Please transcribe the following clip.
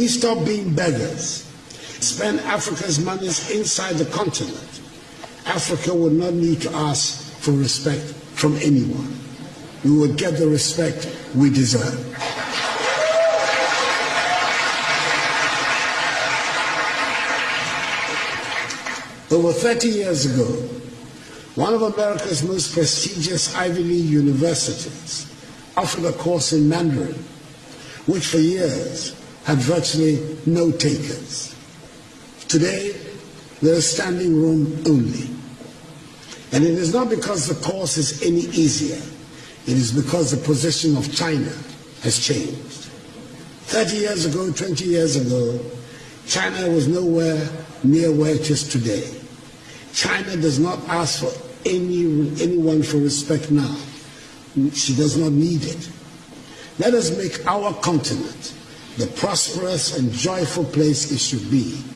we stop being beggars, spend Africa's monies inside the continent, Africa would not need to ask for respect from anyone. We would get the respect we deserve. Over 30 years ago, one of America's most prestigious Ivy League universities offered a course in Mandarin, which for years had virtually no takers. Today, there is standing room only. And it is not because the course is any easier. It is because the position of China has changed. 30 years ago, 20 years ago, China was nowhere near where it is today. China does not ask for any, anyone for respect now. She does not need it. Let us make our continent the prosperous and joyful place it should be.